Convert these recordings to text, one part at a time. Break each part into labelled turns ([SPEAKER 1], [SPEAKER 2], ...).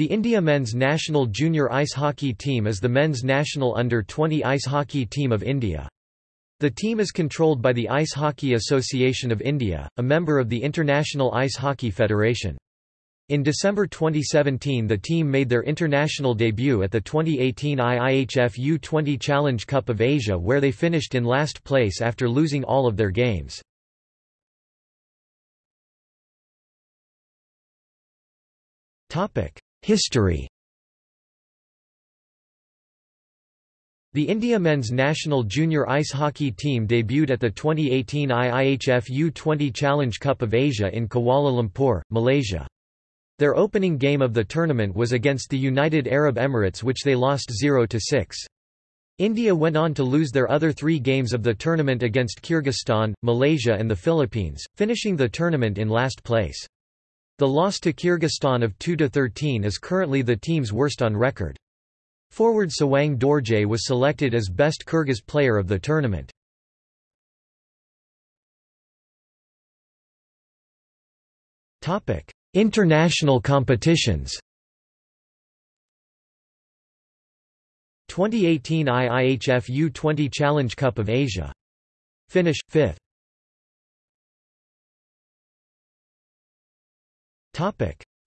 [SPEAKER 1] The India men's national junior ice hockey team is the men's national under-20 ice hockey team of India. The team is controlled by the Ice Hockey Association of India, a member of the International Ice Hockey Federation. In December 2017 the team made their international debut at the 2018 IIHF U20 Challenge Cup of Asia where they finished in last place after losing all of their games. History The India men's national junior ice hockey team debuted at the 2018 IIHF U20 Challenge Cup of Asia in Kuala Lumpur, Malaysia. Their opening game of the tournament was against the United Arab Emirates which they lost 0–6. India went on to lose their other three games of the tournament against Kyrgyzstan, Malaysia and the Philippines, finishing the tournament in last place. The loss to Kyrgyzstan of 2–13 is currently the team's worst on record. Forward Sawang Dorje was selected as best Kyrgyz player of the tournament. International competitions 2018 IIHF U20 Challenge Cup of Asia. Finish, 5th.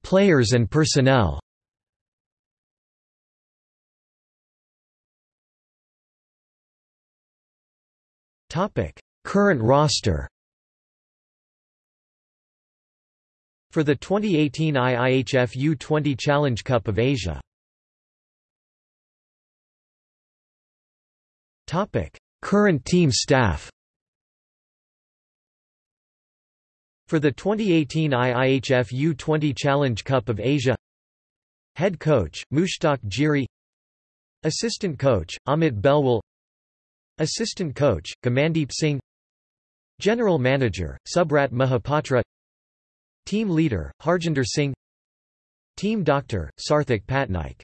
[SPEAKER 1] Players and personnel. Current roster. For the 2018 IIHF U20 Challenge Cup of Asia. Current team staff For the 2018 IIHF U20 Challenge Cup of Asia. Head coach, Mushtaq Jiri. Assistant coach, Amit Belwal. Assistant coach, Gamandeep Singh. General manager, Subrat Mahapatra. Team leader, Harjinder Singh. Team doctor, Sarthak Patnaik